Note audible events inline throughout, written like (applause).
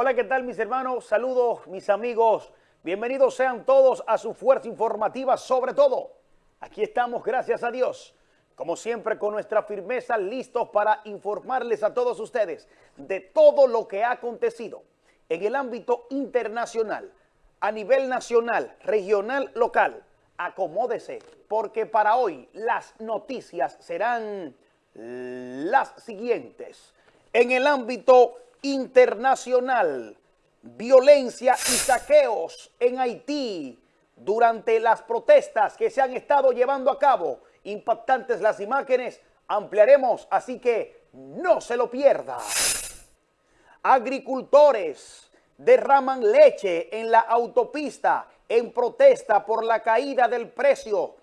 Hola, ¿qué tal mis hermanos? Saludos mis amigos. Bienvenidos sean todos a su fuerza informativa sobre todo. Aquí estamos, gracias a Dios. Como siempre, con nuestra firmeza, listos para informarles a todos ustedes de todo lo que ha acontecido en el ámbito internacional, a nivel nacional, regional, local. Acomódese, porque para hoy las noticias serán las siguientes. En el ámbito internacional, violencia y saqueos en Haití durante las protestas que se han estado llevando a cabo. Impactantes las imágenes, ampliaremos, así que no se lo pierda. Agricultores derraman leche en la autopista en protesta por la caída del precio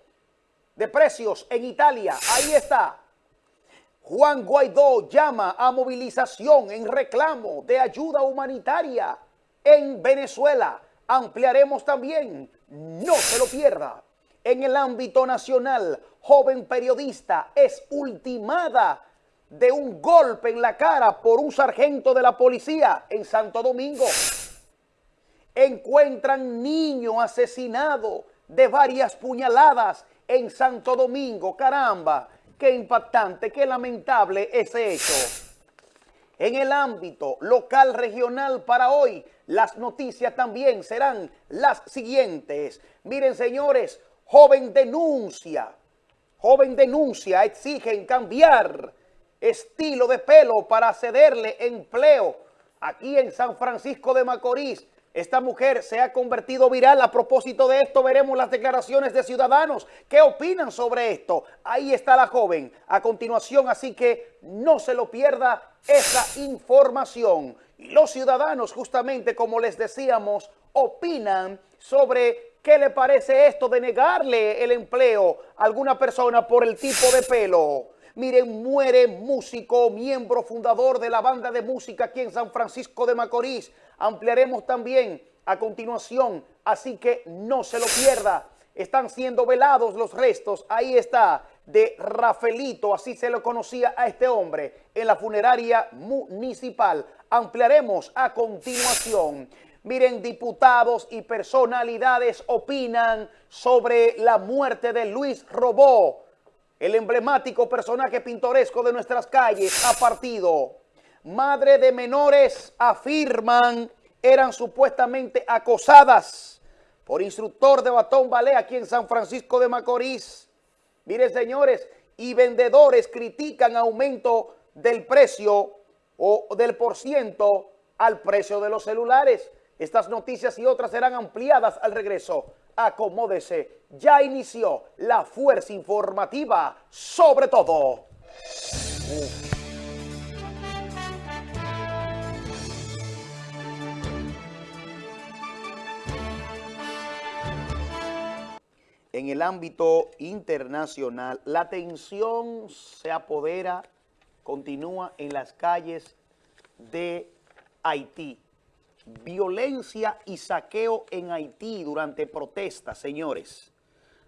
de precios en Italia. Ahí está. Juan Guaidó llama a movilización en reclamo de ayuda humanitaria en Venezuela. Ampliaremos también, no se lo pierda. En el ámbito nacional, joven periodista es ultimada de un golpe en la cara por un sargento de la policía en Santo Domingo. Encuentran niño asesinado de varias puñaladas en Santo Domingo. Caramba, Qué impactante, qué lamentable ese hecho. En el ámbito local regional para hoy, las noticias también serán las siguientes. Miren, señores, joven denuncia, joven denuncia, exigen cambiar estilo de pelo para cederle empleo aquí en San Francisco de Macorís. Esta mujer se ha convertido viral. A propósito de esto, veremos las declaraciones de ciudadanos. ¿Qué opinan sobre esto? Ahí está la joven a continuación, así que no se lo pierda esa información. Y los ciudadanos, justamente como les decíamos, opinan sobre qué le parece esto de negarle el empleo a alguna persona por el tipo de pelo. Miren, muere músico, miembro fundador de la banda de música aquí en San Francisco de Macorís. Ampliaremos también a continuación, así que no se lo pierda. Están siendo velados los restos, ahí está, de Rafaelito, así se lo conocía a este hombre, en la funeraria municipal. Ampliaremos a continuación. Miren, diputados y personalidades opinan sobre la muerte de Luis Robó el emblemático personaje pintoresco de nuestras calles ha partido. Madre de menores afirman eran supuestamente acosadas por instructor de batón ballet aquí en San Francisco de Macorís. Miren, señores, y vendedores critican aumento del precio o del por ciento al precio de los celulares. Estas noticias y otras serán ampliadas al regreso acomódese, ya inició la fuerza informativa sobre todo. En el ámbito internacional, la tensión se apodera, continúa en las calles de Haití violencia y saqueo en Haití durante protestas, señores.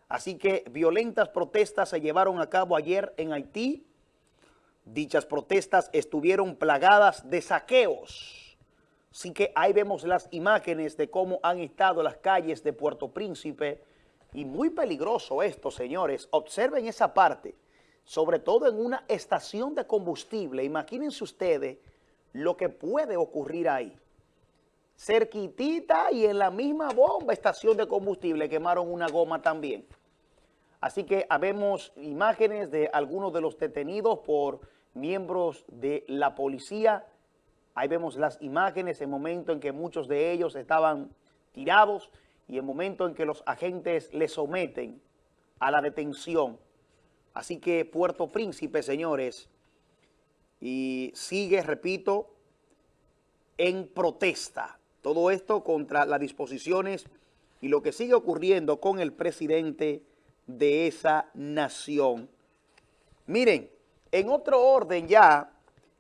Así que violentas protestas se llevaron a cabo ayer en Haití. Dichas protestas estuvieron plagadas de saqueos. Así que ahí vemos las imágenes de cómo han estado las calles de Puerto Príncipe. Y muy peligroso esto, señores. Observen esa parte, sobre todo en una estación de combustible. Imagínense ustedes lo que puede ocurrir ahí cerquitita y en la misma bomba, estación de combustible, quemaron una goma también. Así que habemos imágenes de algunos de los detenidos por miembros de la policía. Ahí vemos las imágenes, el momento en que muchos de ellos estaban tirados y el momento en que los agentes les someten a la detención. Así que Puerto Príncipe, señores, y sigue, repito, en protesta. Todo esto contra las disposiciones y lo que sigue ocurriendo con el presidente de esa nación. Miren, en otro orden ya,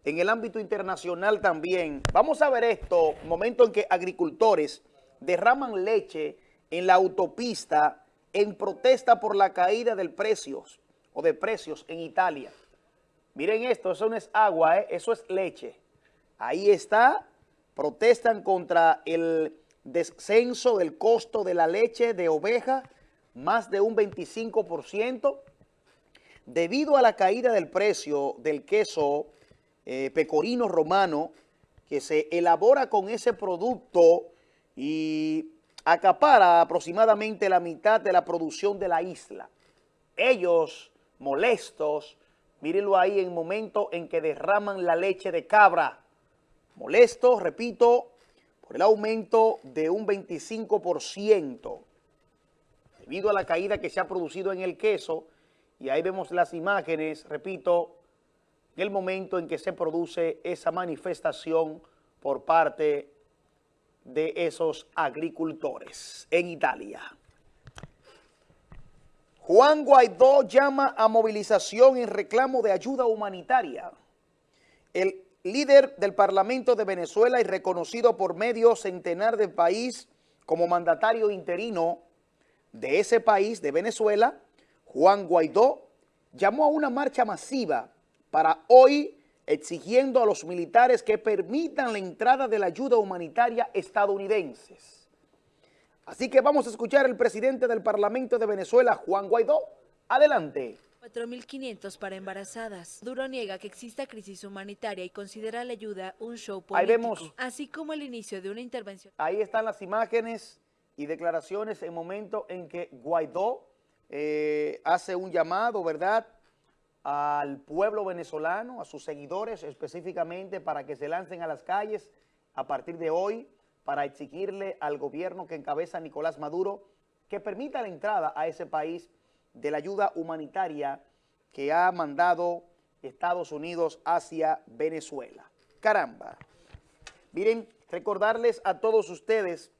en el ámbito internacional también, vamos a ver esto, momento en que agricultores derraman leche en la autopista en protesta por la caída del precios o de precios en Italia. Miren esto, eso no es agua, ¿eh? eso es leche. Ahí está protestan contra el descenso del costo de la leche de oveja, más de un 25%, debido a la caída del precio del queso eh, pecorino romano, que se elabora con ese producto y acapara aproximadamente la mitad de la producción de la isla. Ellos, molestos, mírenlo ahí en el momento en que derraman la leche de cabra, molestos, repito, por el aumento de un 25% debido a la caída que se ha producido en el queso y ahí vemos las imágenes, repito, en el momento en que se produce esa manifestación por parte de esos agricultores en Italia. Juan Guaidó llama a movilización en reclamo de ayuda humanitaria. El líder del Parlamento de Venezuela y reconocido por medio centenar del país como mandatario interino de ese país, de Venezuela, Juan Guaidó, llamó a una marcha masiva para hoy exigiendo a los militares que permitan la entrada de la ayuda humanitaria estadounidenses. Así que vamos a escuchar al presidente del Parlamento de Venezuela, Juan Guaidó. Adelante. 4.500 para embarazadas. Duro niega que exista crisis humanitaria y considera la ayuda un show político, Ahí vemos. así como el inicio de una intervención. Ahí están las imágenes y declaraciones en momento en que Guaidó eh, hace un llamado, ¿verdad?, al pueblo venezolano, a sus seguidores específicamente para que se lancen a las calles a partir de hoy para exigirle al gobierno que encabeza Nicolás Maduro que permita la entrada a ese país de la ayuda humanitaria que ha mandado Estados Unidos hacia Venezuela. Caramba. Miren, recordarles a todos ustedes,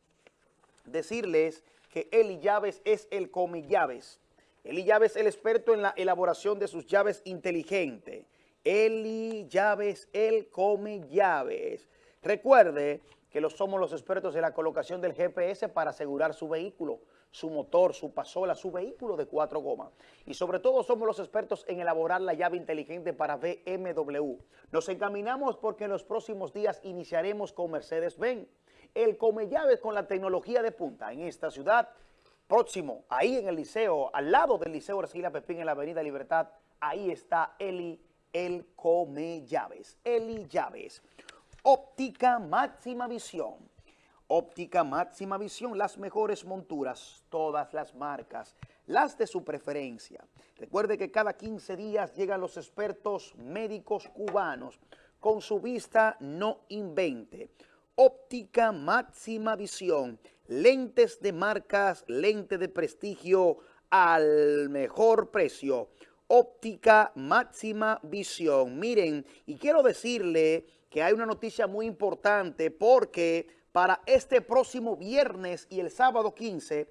decirles que Eli Llaves es el come llaves. Eli Llaves es el experto en la elaboración de sus llaves inteligentes. Eli Llaves, el come llaves. Recuerde que lo somos los expertos en la colocación del GPS para asegurar su vehículo su motor, su pasola, su vehículo de cuatro gomas. Y sobre todo somos los expertos en elaborar la llave inteligente para BMW. Nos encaminamos porque en los próximos días iniciaremos con Mercedes-Benz. El come llaves con la tecnología de punta en esta ciudad, próximo, ahí en el liceo, al lado del liceo Arcila Pepín en la avenida Libertad, ahí está Eli, el come llaves. Eli Llaves. Óptica máxima visión Óptica Máxima Visión, las mejores monturas, todas las marcas, las de su preferencia. Recuerde que cada 15 días llegan los expertos médicos cubanos con su vista no invente. Óptica Máxima Visión, lentes de marcas, lente de prestigio al mejor precio. Óptica Máxima Visión. Miren, y quiero decirle que hay una noticia muy importante porque para este próximo viernes y el sábado 15,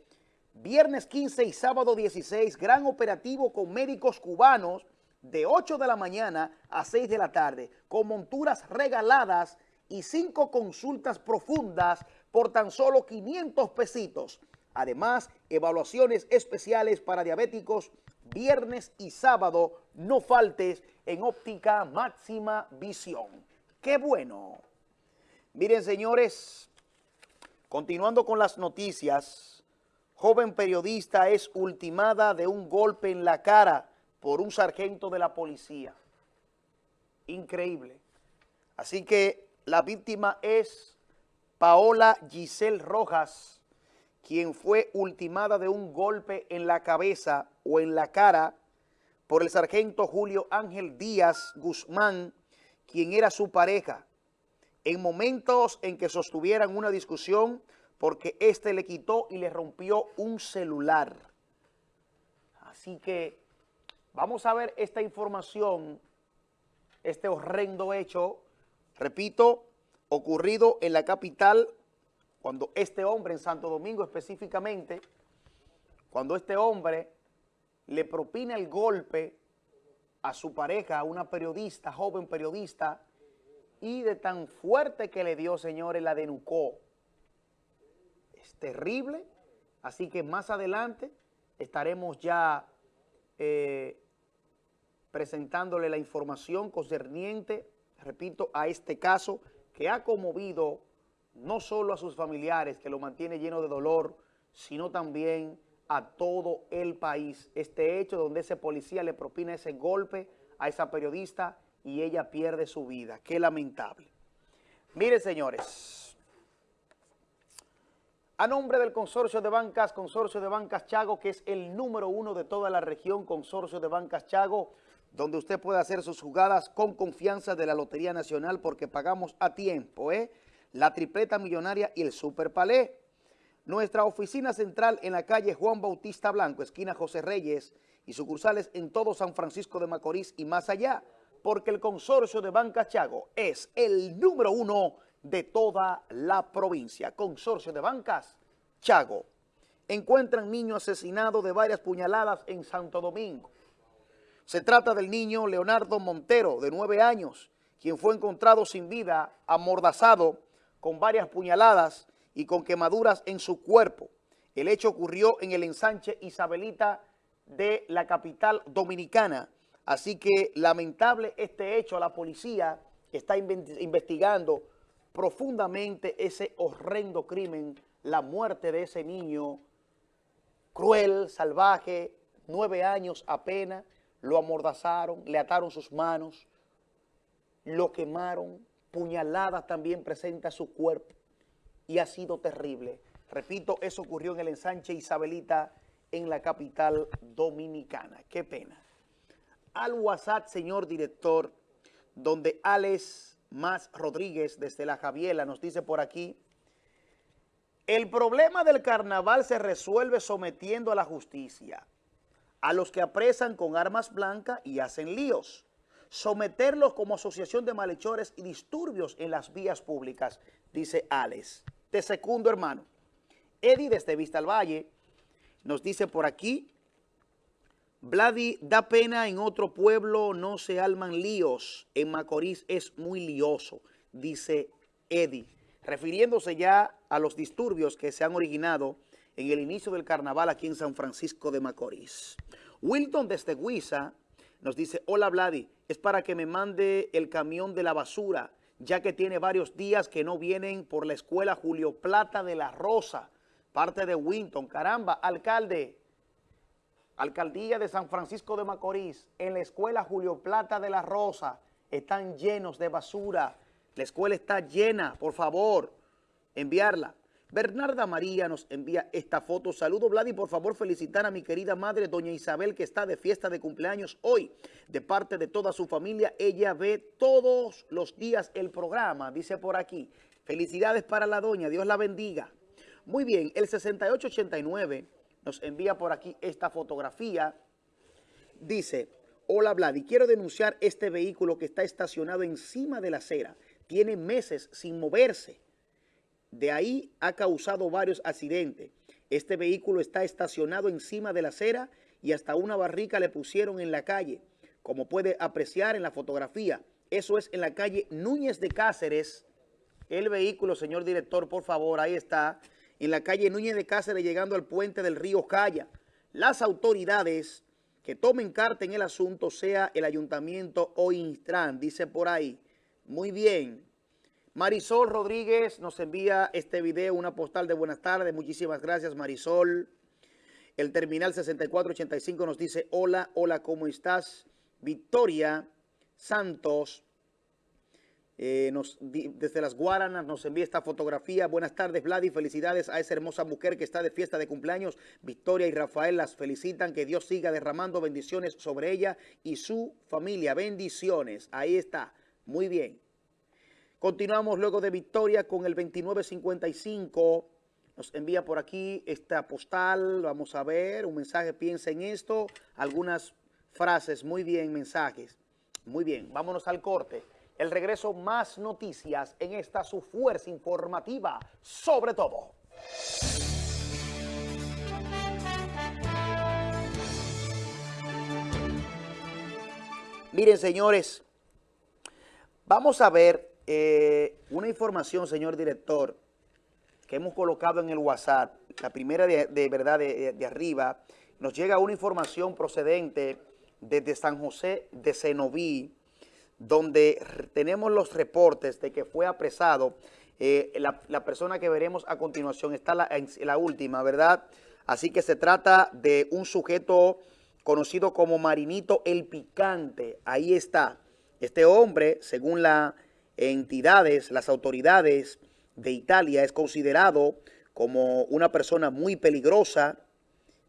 viernes 15 y sábado 16, gran operativo con médicos cubanos de 8 de la mañana a 6 de la tarde, con monturas regaladas y cinco consultas profundas por tan solo 500 pesitos. Además, evaluaciones especiales para diabéticos viernes y sábado. No faltes en óptica máxima visión. ¡Qué bueno! Miren, señores, continuando con las noticias, joven periodista es ultimada de un golpe en la cara por un sargento de la policía. Increíble. Así que la víctima es Paola Giselle Rojas, quien fue ultimada de un golpe en la cabeza o en la cara por el sargento Julio Ángel Díaz Guzmán, quien era su pareja en momentos en que sostuvieran una discusión porque éste le quitó y le rompió un celular. Así que vamos a ver esta información, este horrendo hecho, repito, ocurrido en la capital, cuando este hombre, en Santo Domingo específicamente, cuando este hombre le propina el golpe a su pareja, a una periodista, joven periodista, y de tan fuerte que le dio, señores, la denucó. Es terrible, así que más adelante estaremos ya eh, presentándole la información concerniente, repito, a este caso que ha conmovido no solo a sus familiares, que lo mantiene lleno de dolor, sino también a todo el país. Este hecho donde ese policía le propina ese golpe a esa periodista y ella pierde su vida. Qué lamentable. Mire, señores, a nombre del Consorcio de Bancas, Consorcio de Bancas Chago, que es el número uno de toda la región, Consorcio de Bancas Chago, donde usted puede hacer sus jugadas con confianza de la Lotería Nacional porque pagamos a tiempo, ¿eh? La tripleta millonaria y el Super Palé. Nuestra oficina central en la calle Juan Bautista Blanco, esquina José Reyes, y sucursales en todo San Francisco de Macorís y más allá, porque el consorcio de Banca Chago es el número uno de toda la provincia. Consorcio de Bancas Chago. Encuentran niño asesinado de varias puñaladas en Santo Domingo. Se trata del niño Leonardo Montero, de nueve años, quien fue encontrado sin vida, amordazado, con varias puñaladas y con quemaduras en su cuerpo. El hecho ocurrió en el ensanche Isabelita de la capital dominicana. Así que lamentable este hecho, la policía está investigando profundamente ese horrendo crimen, la muerte de ese niño cruel, salvaje, nueve años apenas, lo amordazaron, le ataron sus manos, lo quemaron, puñaladas también presenta su cuerpo y ha sido terrible. Repito, eso ocurrió en el ensanche Isabelita en la capital dominicana. Qué pena. Al WhatsApp, señor director, donde Alex Más Rodríguez desde La Javiela nos dice por aquí, el problema del carnaval se resuelve sometiendo a la justicia a los que apresan con armas blancas y hacen líos someterlos como asociación de malhechores y disturbios en las vías públicas, dice Alex. Te segundo, hermano. Eddie desde Vista al Valle nos dice por aquí, Vladi, da pena en otro pueblo, no se alman líos. En Macorís es muy lioso, dice Eddie, refiriéndose ya a los disturbios que se han originado en el inicio del carnaval aquí en San Francisco de Macorís. Wilton desde Huiza nos dice, hola Vladi, es para que me mande el camión de la basura, ya que tiene varios días que no vienen por la escuela Julio Plata de la Rosa, parte de Winton. Caramba, alcalde, alcaldía de San Francisco de Macorís, en la escuela Julio Plata de la Rosa, están llenos de basura. La escuela está llena, por favor, enviarla. Bernarda María nos envía esta foto. Saludo, Vladi, por favor felicitar a mi querida madre, doña Isabel, que está de fiesta de cumpleaños hoy. De parte de toda su familia, ella ve todos los días el programa, dice por aquí. Felicidades para la doña, Dios la bendiga. Muy bien, el 6889 nos envía por aquí esta fotografía. Dice, hola Vladi, quiero denunciar este vehículo que está estacionado encima de la acera. Tiene meses sin moverse de ahí ha causado varios accidentes. Este vehículo está estacionado encima de la acera y hasta una barrica le pusieron en la calle, como puede apreciar en la fotografía. Eso es en la calle Núñez de Cáceres. El vehículo, señor director, por favor, ahí está. En la calle Núñez de Cáceres, llegando al puente del río Calla. Las autoridades que tomen carta en el asunto, sea el ayuntamiento o Instran, dice por ahí. Muy bien. Marisol Rodríguez nos envía este video, una postal de buenas tardes. Muchísimas gracias, Marisol. El terminal 6485 nos dice, hola, hola, ¿cómo estás? Victoria Santos, eh, desde las Guaranas, nos envía esta fotografía. Buenas tardes, Vladi. Felicidades a esa hermosa mujer que está de fiesta de cumpleaños. Victoria y Rafael las felicitan. Que Dios siga derramando bendiciones sobre ella y su familia. Bendiciones. Ahí está. Muy bien. Continuamos luego de victoria con el 2955. Nos envía por aquí esta postal. Vamos a ver un mensaje. Piensa en esto. Algunas frases. Muy bien, mensajes. Muy bien. Vámonos al corte. El regreso más noticias en esta su fuerza informativa. Sobre todo. Miren, señores. Vamos a ver eh, una información, señor director, que hemos colocado en el WhatsApp, la primera de, verdad de, arriba, nos llega una información procedente desde San José de Cenoví, donde tenemos los reportes de que fue apresado Eh, la, persona que veremos a continuación está la, la última, ¿verdad? Así que se trata de un sujeto conocido como Marinito el Picante. Ahí está. Este hombre, según las entidades, las autoridades de Italia, es considerado como una persona muy peligrosa,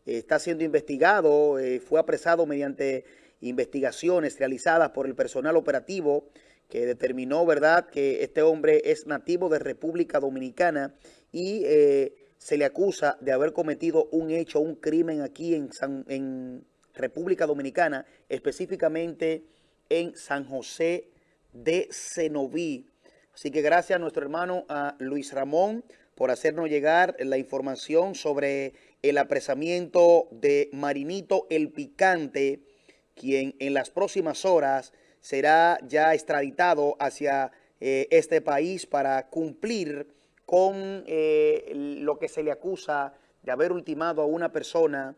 está siendo investigado, eh, fue apresado mediante investigaciones realizadas por el personal operativo que determinó, ¿verdad?, que este hombre es nativo de República Dominicana y eh, se le acusa de haber cometido un hecho, un crimen aquí en, en República Dominicana, específicamente en San José de Cenoví. Así que gracias a nuestro hermano Luis Ramón por hacernos llegar la información sobre el apresamiento de Marinito el Picante, quien en las próximas horas será ya extraditado hacia eh, este país para cumplir con eh, lo que se le acusa de haber ultimado a una persona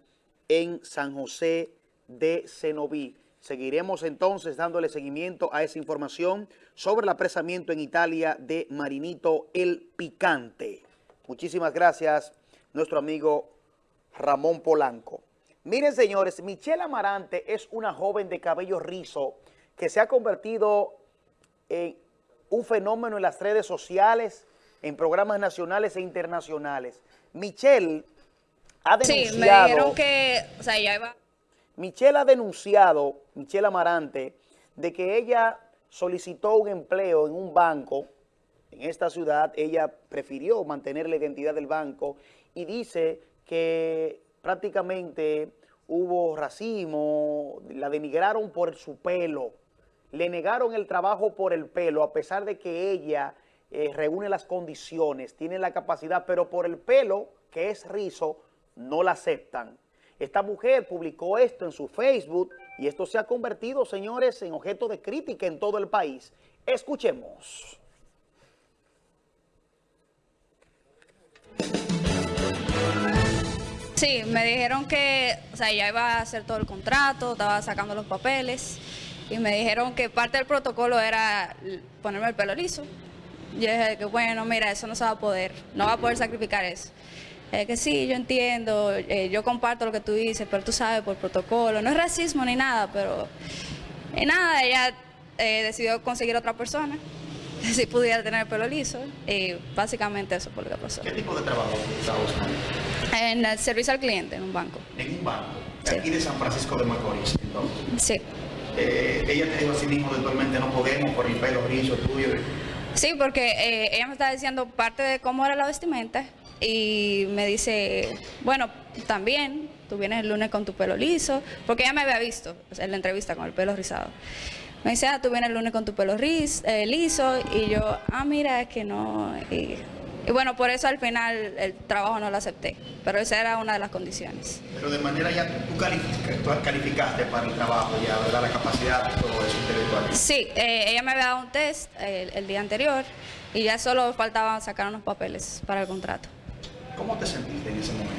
en San José de Cenoví. Seguiremos entonces dándole seguimiento a esa información sobre el apresamiento en Italia de Marinito el Picante. Muchísimas gracias, nuestro amigo Ramón Polanco. Miren, señores, Michelle Amarante es una joven de cabello rizo que se ha convertido en un fenómeno en las redes sociales, en programas nacionales e internacionales. Michelle ha denunciado... Sí, me dijeron que... O sea, ya iba... Michelle ha denunciado, Michelle Amarante, de que ella solicitó un empleo en un banco en esta ciudad. Ella prefirió mantener la identidad del banco y dice que prácticamente hubo racismo, la denigraron por su pelo, le negaron el trabajo por el pelo, a pesar de que ella eh, reúne las condiciones, tiene la capacidad, pero por el pelo, que es rizo, no la aceptan. Esta mujer publicó esto en su Facebook y esto se ha convertido, señores, en objeto de crítica en todo el país. Escuchemos. Sí, me dijeron que, o sea, ya iba a hacer todo el contrato, estaba sacando los papeles y me dijeron que parte del protocolo era ponerme el pelo liso. Yo dije que bueno, mira, eso no se va a poder, no va a poder sacrificar eso. Es que sí, yo entiendo, eh, yo comparto lo que tú dices, pero tú sabes, por protocolo, no es racismo ni nada, pero y nada, ella eh, decidió conseguir otra persona, (laughs) si pudiera tener el pelo liso, y básicamente eso fue lo que pasó. ¿Qué tipo de trabajo estaba buscando? En el servicio al cliente, en un banco. ¿En un banco? Aquí de San Francisco de Macorís, entonces. Sí. Eh, ella te dijo a sí mismo, actualmente no podemos por el pelo liso tuyo. Sí, porque ella me estaba diciendo parte de cómo era la vestimenta y me dice, bueno, también tú vienes el lunes con tu pelo liso, porque ella me había visto en la entrevista con el pelo rizado. Me dice, ah, tú vienes el lunes con tu pelo eh, liso, y yo, ah, mira, es que no. Y, bueno, por eso al final el trabajo no lo acepté, pero esa era una de las condiciones. Pero de manera ya tú, calificaste, para el trabajo, ya, ¿verdad? La capacidad todo eso intelectual. Sí, eh, ella me había dado un test el día anterior y ya solo faltaba sacar unos papeles para el contrato. ¿Cómo te sentiste en ese momento?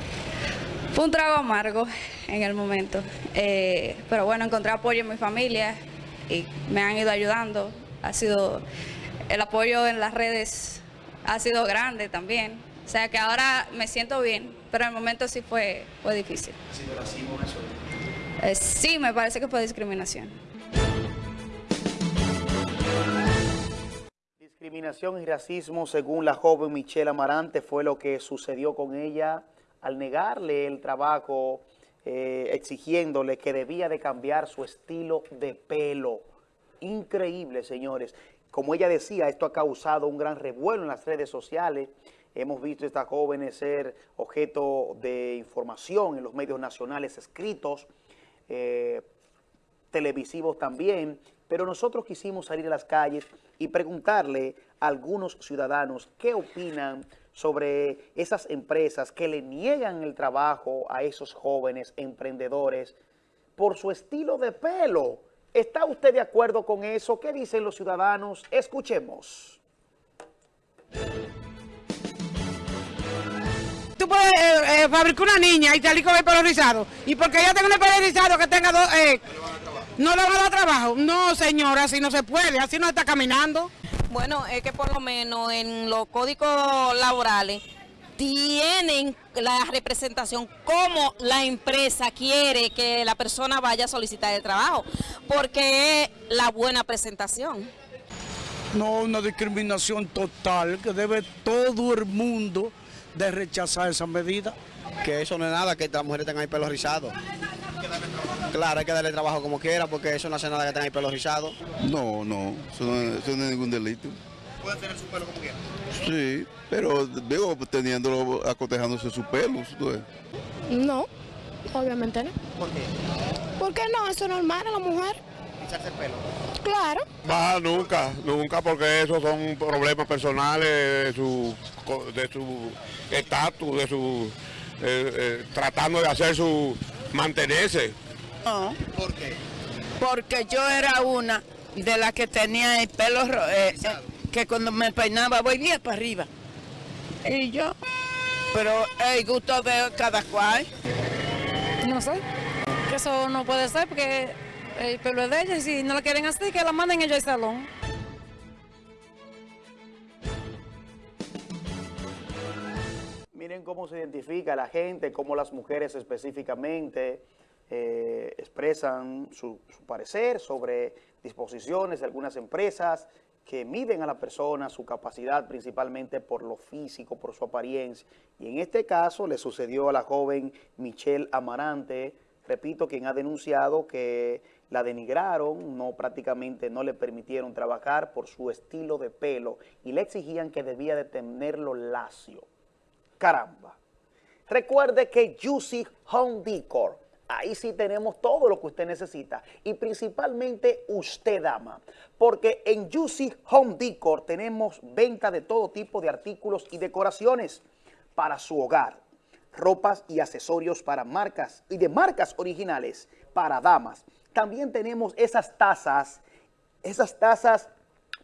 Fue un trago amargo en el momento, eh, pero bueno, encontré apoyo en mi familia y me han ido ayudando. Ha sido, el apoyo en las redes ha sido grande también. O sea que ahora me siento bien, pero en el momento sí fue, fue difícil. ¿Ha sido racismo eso? Eh, sí, me parece que fue discriminación. Discriminación y racismo, según la joven Michelle Amarante, fue lo que sucedió con ella al negarle el trabajo, eh, exigiéndole que debía de cambiar su estilo de pelo. Increíble, señores. Como ella decía, esto ha causado un gran revuelo en las redes sociales. Hemos visto a estas jóvenes ser objeto de información en los medios nacionales escritos, eh, televisivos también, pero nosotros quisimos salir a las calles y preguntarle a algunos ciudadanos qué opinan sobre esas empresas que le niegan el trabajo a esos jóvenes emprendedores por su estilo de pelo. ¿Está usted de acuerdo con eso? ¿Qué dicen los ciudadanos? Escuchemos. Tú puedes eh, eh, fabricar una niña y salir con el pelo. Y porque ella tenga el pelo rizado que tenga dos... Eh, no le van a dar trabajo. No, señora, así no se puede, así no está caminando. Bueno, es que por lo menos en los códigos laborales tienen la representación como la empresa quiere que la persona vaya a solicitar el trabajo, porque es la buena presentación. No, una discriminación total que debe todo el mundo de rechazar esa medida. Que eso no es nada, que las mujeres tengan el pelo rizado. Claro, hay que darle trabajo como quiera, porque eso no hace nada que tengan el pelo rizado. No, no, eso no, es, eso no es ningún delito. ¿Pueden tener su pelo como quieran? Sí, pero digo, teniéndolo, acotejándose su pelo. No, obviamente no. ¿Por qué? ¿Por qué no? Eso es normal a la mujer. Rizarse el pelo. Claro. Va, nunca, nunca, porque esos son problemas personales de su de su estatus, de su eh, eh, tratando de hacer su mantenerse. No, ¿Por qué? porque yo era una de las que tenía el pelo eh, eh, que cuando me peinaba voy bien para arriba. Y yo, pero el gusto de cada cual. No sé, que eso no puede ser porque el pelo es de ella y si no la quieren así, que la manden ellos al salón. Miren cómo se identifica la gente, cómo las mujeres específicamente eh, expresan su, parecer sobre disposiciones de algunas empresas que miden a la persona, su capacidad principalmente por lo físico, por su apariencia. Y en este caso le sucedió a la joven Michelle Amarante, repito, quien ha denunciado que la denigraron, no prácticamente no le permitieron trabajar por su estilo de pelo y le exigían que debía de tenerlo lacio. Caramba. Recuerde que Juicy Home Decor, ahí sí tenemos todo lo que usted necesita y principalmente usted, dama, porque en Juicy Home Decor tenemos venta de todo tipo de artículos y decoraciones para su hogar, ropas y accesorios para marcas y de marcas originales para damas. También tenemos esas tazas, esas tazas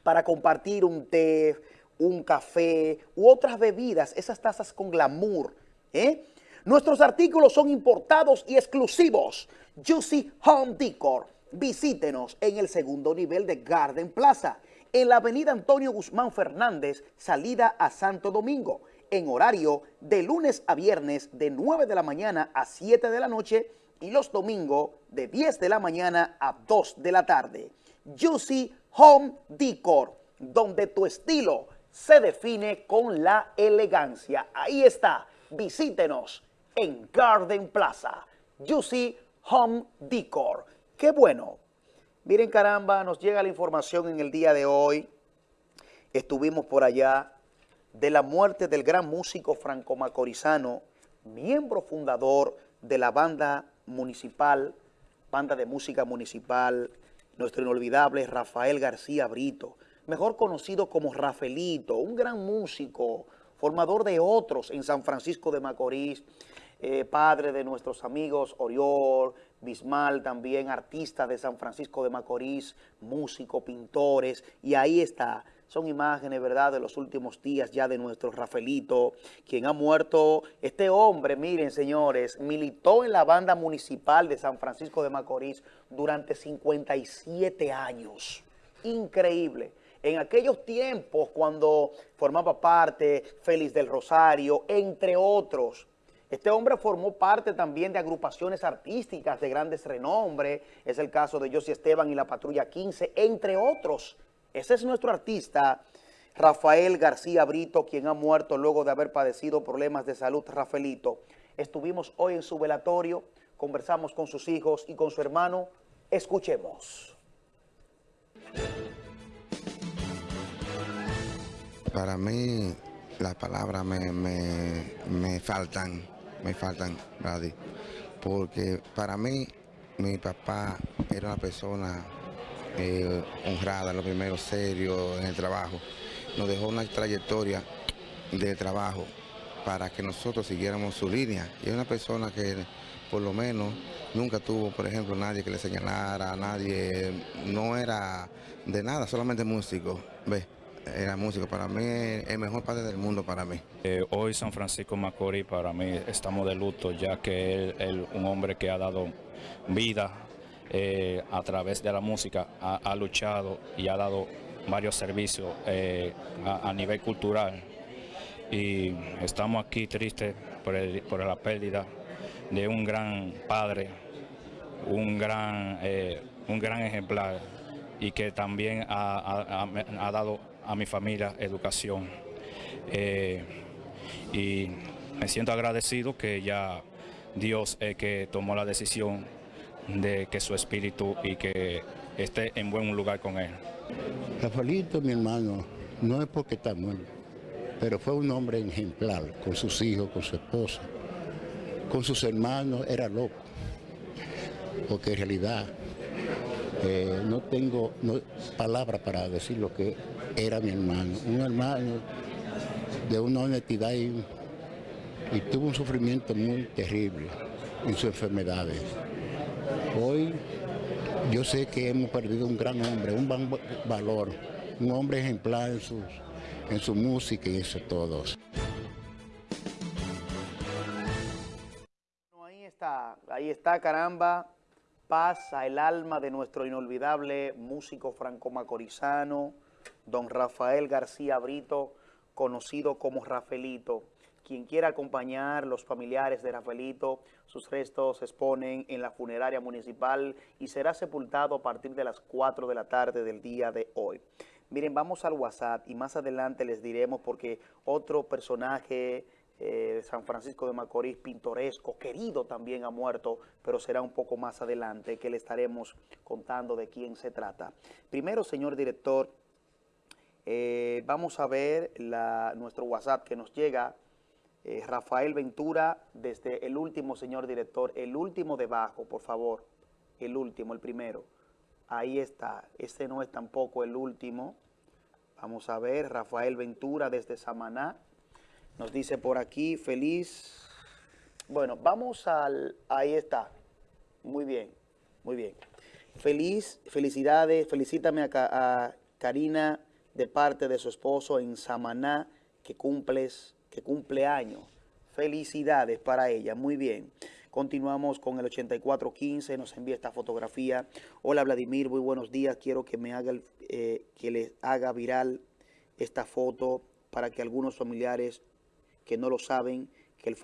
para compartir un té, un café u otras bebidas, esas tazas con glamour. ¿eh? Nuestros artículos son importados y exclusivos. Juicy Home Decor. Visítenos en el segundo nivel de Garden Plaza, en la avenida Antonio Guzmán Fernández, salida a Santo Domingo, en horario de lunes a viernes de 9 de la mañana a 7 de la noche y los domingos de 10 de la mañana a 2 de la tarde. Juicy Home Decor, donde tu estilo se define con la elegancia. Ahí está, visítenos en Garden Plaza, Juicy Home Decor. ¡Qué bueno! Miren caramba, nos llega la información en el día de hoy. Estuvimos por allá de la muerte del gran músico franco-macorizano, miembro fundador de la banda municipal, banda de música municipal, nuestro inolvidable Rafael García Brito, mejor conocido como Rafaelito, un gran músico, formador de otros en San Francisco de Macorís, eh, padre de nuestros amigos Oriol, Bismal, también artista de San Francisco de Macorís, músico, pintores, y ahí está. Son imágenes, ¿verdad?, de los últimos días ya de nuestro Rafaelito, quien ha muerto. Este hombre, miren, señores, militó en la banda municipal de San Francisco de Macorís durante 57 años. Increíble. En aquellos tiempos, cuando formaba parte Félix del Rosario, entre otros, este hombre formó parte también de agrupaciones artísticas de grandes renombre, es el caso de Josie Esteban y la Patrulla 15, entre otros. Ese es nuestro artista, Rafael García Brito, quien ha muerto luego de haber padecido problemas de salud. Rafaelito, estuvimos hoy en su velatorio, conversamos con sus hijos y con su hermano. Escuchemos. Para mí, las palabras me, me, me faltan, me faltan, Brady, porque para mí, mi papá era una persona eh, honrada, lo primero, serio en el trabajo. Nos dejó una trayectoria de trabajo para que nosotros siguiéramos su línea. Y es una persona que por lo menos nunca tuvo, por ejemplo, nadie que le señalara, nadie, no era de nada, solamente músico, ¿ves? Era músico, para mí es el mejor padre del mundo para mí. Eh, hoy San Francisco Macorís para mí estamos de luto ya que él, él, un hombre que ha dado vida eh, a través de la música, ha, ha luchado y ha dado varios servicios eh, a, nivel cultural y estamos aquí tristes por, por la pérdida de un gran padre, un gran, un gran ejemplar y que también ha, dado a mi familia educación. Eh, y me siento agradecido que ya Dios es que tomó la decisión de que su espíritu y que esté en buen lugar con él. Rafaelito, mi hermano, no es porque está muerto, pero fue un hombre ejemplar con sus hijos, con su esposa, con sus hermanos, era loco, porque en realidad eh, no tengo palabras para decir lo que era mi hermano, un hermano de una honestidad y, tuvo un sufrimiento muy terrible en sus enfermedades. Hoy yo sé que hemos perdido un gran hombre, un gran valor, un hombre ejemplar en, sus, en su música y eso todos. Ahí está, ahí está, caramba, paz al alma de nuestro inolvidable músico franco-macorizano, don Rafael García Brito, conocido como Rafaelito. Quien quiera acompañar, los familiares de Rafaelito, sus restos se exponen en la funeraria municipal y será sepultado a partir de las 4 de la tarde del día de hoy. Miren, vamos al WhatsApp y más adelante les diremos porque otro personaje eh, de San Francisco de Macorís, pintoresco, querido también ha muerto, pero será un poco más adelante que le estaremos contando de quién se trata. Primero, señor director, eh, vamos a ver nuestro WhatsApp que nos llega eh, Rafael Ventura, desde el último, señor director, el último debajo, por favor, el último, el primero. Ahí está, este no es tampoco el último. Vamos a ver, Rafael Ventura desde Samaná. Nos dice por aquí, feliz. Bueno, vamos al, ahí está. Muy bien, muy bien. Feliz, felicidades, felicítame a, a Karina de parte de su esposo en Samaná, que cumples que cumple años. Felicidades para ella, muy bien. Continuamos con el 8415, nos envía esta fotografía. Hola Vladimir, muy buenos días. Quiero que me haga, eh, que les haga viral esta foto para que algunos familiares que no lo saben, que, el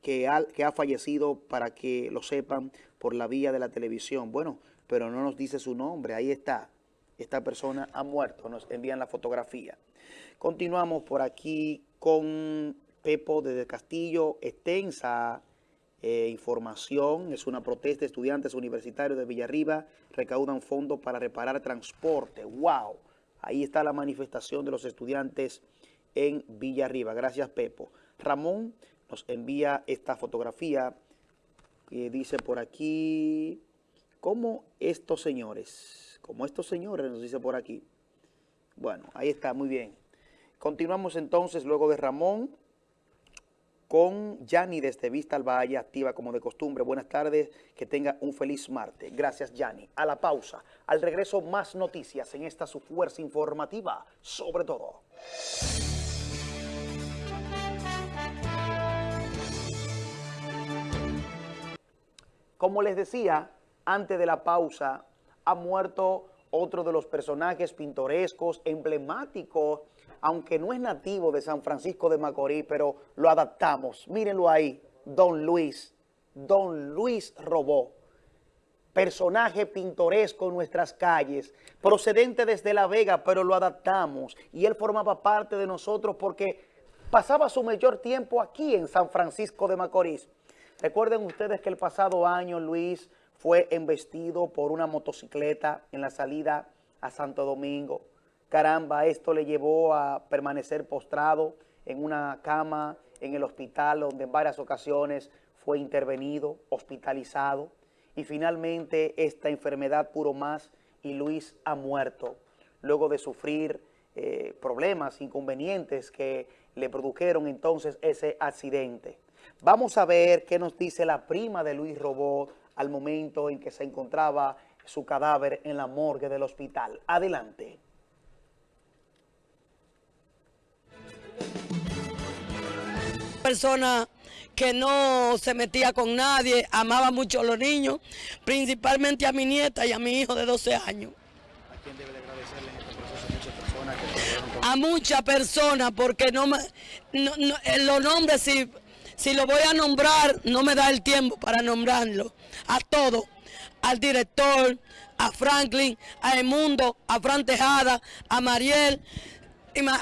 que, que ha fallecido, para que lo sepan por la vía de la televisión. Bueno, pero no nos dice su nombre, ahí está. Esta persona ha muerto, nos envían la fotografía. Continuamos por aquí con Pepo desde Castillo, extensa eh, información, es una protesta estudiantes universitarios de Villarriba, recaudan fondos para reparar transporte, wow, ahí está la manifestación de los estudiantes en Villarriba, gracias Pepo. Ramón nos envía esta fotografía dice por aquí, como estos señores, como estos señores nos dice por aquí, bueno, ahí está, muy bien. Continuamos entonces luego de Ramón con Yanni desde Vista al Valle, activa como de costumbre. Buenas tardes, que tenga un feliz martes. Gracias, Yanni. A la pausa, al regreso más noticias en esta su fuerza informativa, sobre todo. Como les decía, antes de la pausa, ha muerto otro de los personajes pintorescos, emblemáticos aunque no es nativo de San Francisco de Macorís, pero lo adaptamos. Mírenlo ahí, Don Luis, Don Luis Robó, personaje pintoresco en nuestras calles, procedente desde La Vega, pero lo adaptamos y él formaba parte de nosotros porque pasaba su mayor tiempo aquí en San Francisco de Macorís. Recuerden ustedes que el pasado año Luis fue embestido por una motocicleta en la salida a Santo Domingo. Caramba, esto le llevó a permanecer postrado en una cama en el hospital donde en varias ocasiones fue intervenido, hospitalizado y finalmente esta enfermedad puro más y Luis ha muerto luego de sufrir eh, problemas, inconvenientes que le produjeron entonces ese accidente. Vamos a ver qué nos dice la prima de Luis Robot al momento en que se encontraba su cadáver en la morgue del hospital. Adelante. persona que no se metía con nadie, amaba mucho a los niños, principalmente a mi nieta y a mi hijo de 12 años. ¿A quién debe agradecerle en este proceso a muchas personas porque no me, no, eh, los nombres si, si lo voy a nombrar no me da el tiempo para nombrarlo. A todos, al director, a Franklin, a Emundo, a Fran Tejada, a Mariel,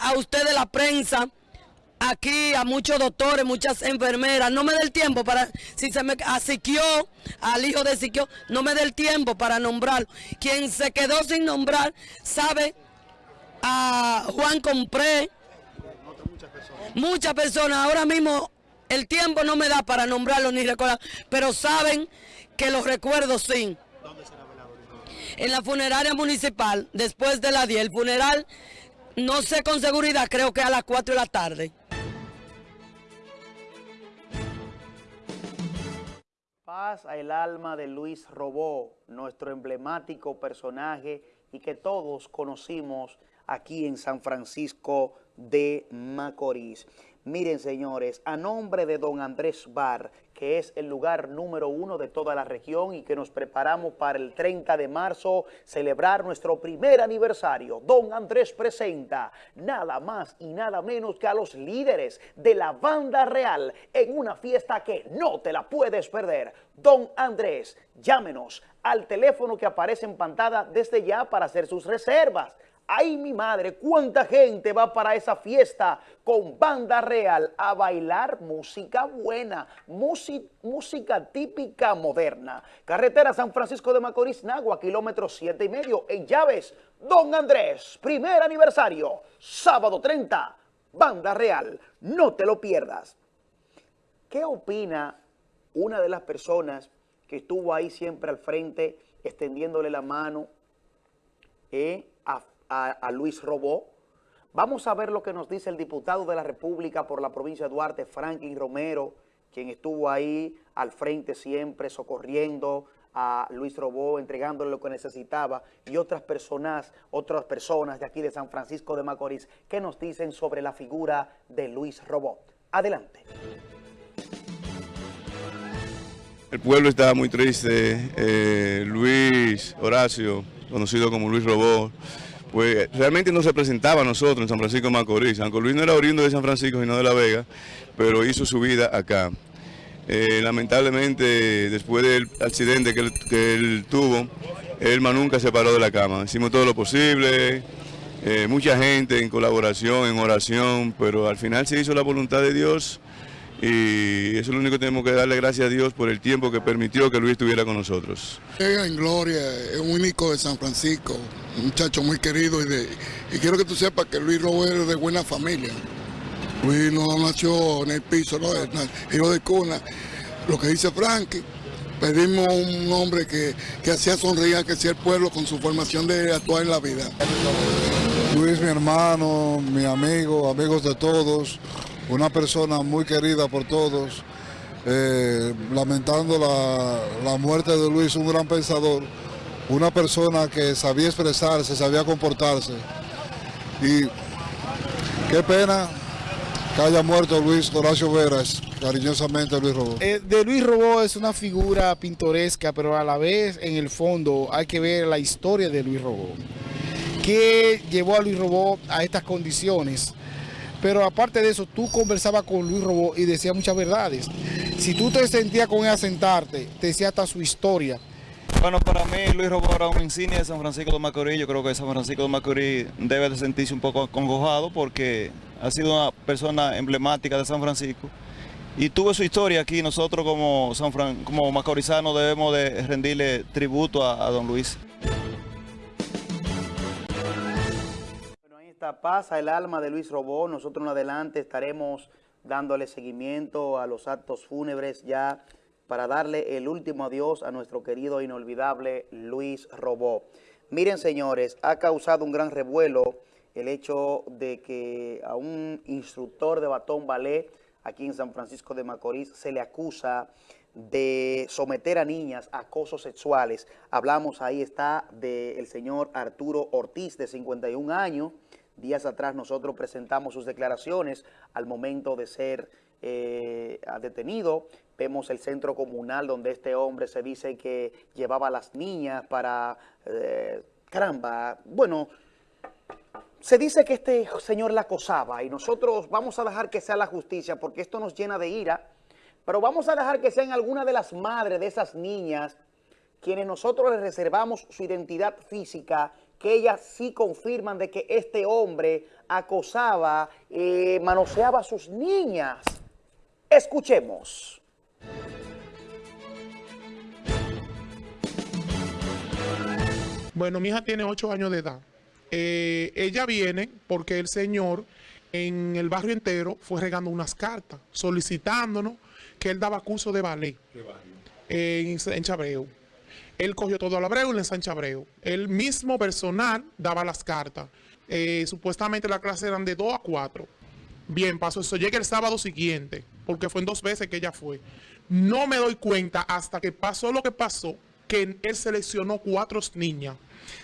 a ustedes la prensa, aquí a muchos doctores, muchas enfermeras, no me dé el tiempo para, si se me a al hijo de Siquio, no me dé el tiempo para nombrarlo. Quien se quedó sin nombrar, sabe, a Juan Compré, muchas personas, ahora mismo el tiempo no me da para nombrarlo ni recordar, pero saben que los recuerdo sí. En la funeraria municipal, después de la 10, el funeral, no sé con seguridad, creo que a las 4 de la tarde. Paz al alma de Luis Robó, nuestro emblemático personaje y que todos conocimos aquí en San Francisco de Macorís. Miren, señores, a nombre de don Andrés Bar, que es el lugar número uno de toda la región y que nos preparamos para el 30 de marzo celebrar nuestro primer aniversario, don Andrés presenta nada más y nada menos que a los líderes de la banda real en una fiesta que no te la puedes perder. Don Andrés, llámenos al teléfono que aparece en pantalla desde ya para hacer sus reservas Ay, mi madre, cuánta gente va para esa fiesta con banda real a bailar música buena, música típica moderna. Carretera San Francisco de Macorís, Nagua, kilómetro siete y medio, en Llaves. Don Andrés, primer aniversario, sábado 30, banda real. No te lo pierdas. ¿Qué opina una de las personas que estuvo ahí siempre al frente, extendiéndole la mano eh, a, Luis Robó. Vamos a ver lo que nos dice el diputado de la República por la provincia de Duarte, Franklin Romero, quien estuvo ahí al frente siempre socorriendo a Luis Robó, entregándole lo que necesitaba, y otras personas, otras personas de aquí de San Francisco de Macorís, que nos dicen sobre la figura de Luis Robó. Adelante. El pueblo está muy triste. Eh, Luis Horacio, conocido como Luis Robó, pues realmente no se presentaba a nosotros en San Francisco de Macorís. San Luis no era oriundo de San Francisco, sino de La Vega, pero hizo su vida acá. Eh, lamentablemente, después del accidente que él, tuvo, él nunca se paró de la cama. Hicimos todo lo posible, eh, mucha gente en colaboración, en oración, pero al final se hizo la voluntad de Dios y eso es lo único que tenemos que darle gracias a Dios por el tiempo que permitió que Luis estuviera con nosotros. En gloria, es un único de San Francisco, un muchacho muy querido y, de, y quiero que tú sepas que Luis Robert es de buena familia. Luis no nació en el piso, no, hijo de cuna. Lo que dice Frankie, pedimos un hombre que, que hacía sonreír, que hacía el pueblo con su formación de actuar en la vida. Luis, mi hermano, mi amigo, amigos de todos, una persona muy querida por todos, eh, lamentando la, muerte de Luis, un gran pensador, una persona que sabía expresarse, sabía comportarse. Y qué pena que haya muerto Luis Horacio Veras, cariñosamente Luis Robó. Eh, de Luis Robó es una figura pintoresca, pero a la vez en el fondo hay que ver la historia de Luis Robó. ¿Qué llevó a Luis Robó a estas condiciones? Pero aparte de eso, tú conversabas con Luis Robó y decía muchas verdades. Si tú te sentías con él a sentarte, te decía hasta su historia. Bueno, para mí Luis Robó era un insignia de San Francisco de Macorís. Yo creo que San Francisco de Macorís debe de sentirse un poco acongojado porque ha sido una persona emblemática de San Francisco. Y tuvo su historia aquí. Nosotros como, San como macorizanos debemos de rendirle tributo a don Luis. Esta pasa el alma de Luis Robó. Nosotros en adelante estaremos dándole seguimiento a los actos fúnebres ya para darle el último adiós a nuestro querido e inolvidable Luis Robó. Miren, señores, ha causado un gran revuelo el hecho de que a un instructor de batón ballet aquí en San Francisco de Macorís se le acusa de someter a niñas a acosos sexuales. Hablamos, ahí está, del señor Arturo Ortiz, de 51 años, Días atrás nosotros presentamos sus declaraciones al momento de ser eh, detenido. Vemos el centro comunal donde este hombre se dice que llevaba a las niñas para... Eh, caramba, bueno, Se dice que este señor la acosaba y nosotros vamos a dejar que sea la justicia porque esto nos llena de ira, pero vamos a dejar que sean algunas de las madres de esas niñas quienes nosotros les reservamos su identidad física, que ellas sí confirman de que este hombre acosaba, eh, manoseaba a sus niñas. Escuchemos. Bueno, mi hija tiene ocho años de edad. Eh, ella viene porque el señor en el barrio entero fue regando unas cartas solicitándonos que él daba curso de ballet en, en Chabreu. Él cogió todo el Abreu y le en Chabreu. El mismo personal daba las cartas. Eh, supuestamente la clase eran de 2 a 4. Bien, pasó eso. Llega el sábado siguiente, porque fue en dos veces que ella fue. No me doy cuenta hasta que pasó lo que pasó, que él seleccionó cuatro niñas.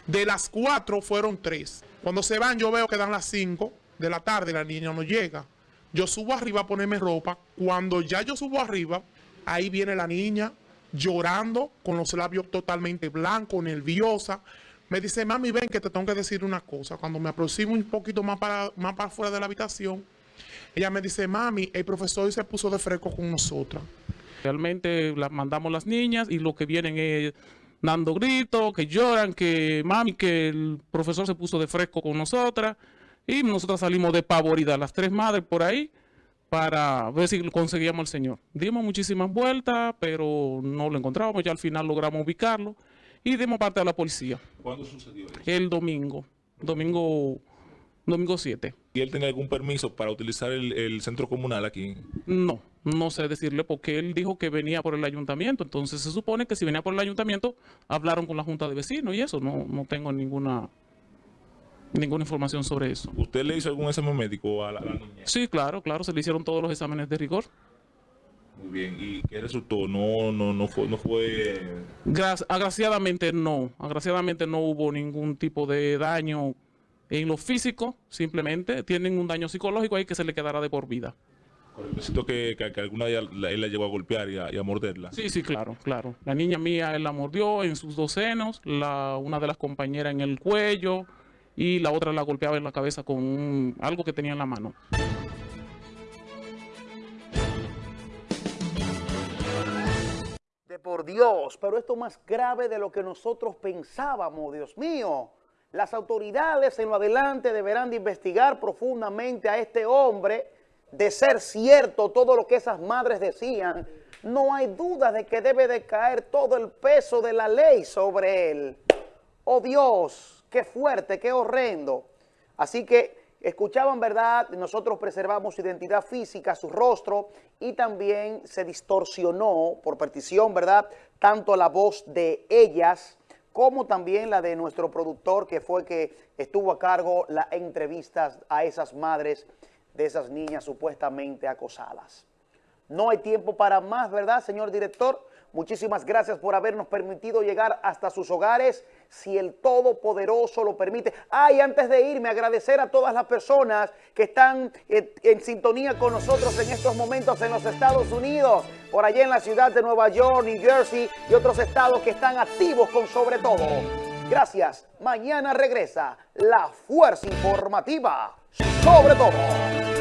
De las cuatro fueron tres. Cuando se van yo veo que dan las cinco de la tarde, la niña no llega. Yo subo arriba a ponerme ropa. Cuando ya yo subo arriba, ahí viene la niña llorando, con los labios totalmente blancos, nerviosa. Me dice, mami, ven que te tengo que decir una cosa. Cuando me aproximo un poquito más para, más fuera de la habitación, ella me dice, mami, el profesor se puso de fresco con nosotras. Realmente la, mandamos las niñas y lo que vienen es dando gritos, que lloran, que mami, que el profesor se puso de fresco con nosotras. Y nosotras salimos de pavorida, las tres madres por ahí, para ver si conseguíamos al señor. Dimos muchísimas vueltas, pero no lo encontramos. Ya al final logramos ubicarlo y dimos parte a la policía. ¿Cuándo sucedió eso? El domingo, domingo, domingo 7. ¿Y él tenía algún permiso para utilizar el, centro comunal aquí? No, no sé decirle porque él dijo que venía por el ayuntamiento. Entonces se supone que si venía por el ayuntamiento, hablaron con la junta de vecinos y eso. No, no tengo ninguna ninguna información sobre eso. ¿Usted le hizo algún examen médico a la, niña? Sí, claro, claro, se le hicieron todos los exámenes de rigor. Muy bien, ¿y qué resultó? No, no, no fue, no fue... agraciadamente no, agraciadamente no hubo ningún tipo de daño en lo físico, simplemente tienen un daño psicológico ahí que se le quedará de por vida. Necesito que, que, alguna de la, él la llevó a golpear y a, morderla. Sí, sí, claro, claro. La niña mía él la mordió en sus dos senos, la, una de las compañeras en el cuello, y la otra la golpeaba en la cabeza con algo que tenía en la mano. De por Dios, pero esto es más grave de lo que nosotros pensábamos, Dios mío. Las autoridades en lo adelante deberán de investigar profundamente a este hombre, de ser cierto todo lo que esas madres decían. No hay duda de que debe de caer todo el peso de la ley sobre él. Oh Dios, qué fuerte, qué horrendo. Así que escuchaban, ¿verdad? Nosotros preservamos su identidad física, su rostro, y también se distorsionó por petición, ¿verdad? Tanto la voz de ellas como también la de nuestro productor, que fue que estuvo a cargo las entrevistas a esas madres de esas niñas supuestamente acosadas. No hay tiempo para más, ¿verdad, señor director? Muchísimas gracias por habernos permitido llegar hasta sus hogares, si el Todopoderoso lo permite. Ah, y antes de irme, agradecer a todas las personas que están eh, en, sintonía con nosotros en estos momentos en los Estados Unidos, por allá en la ciudad de Nueva York, New Jersey y otros estados que están activos con sobre todo. Gracias. Mañana regresa la Fuerza Informativa sobre todo.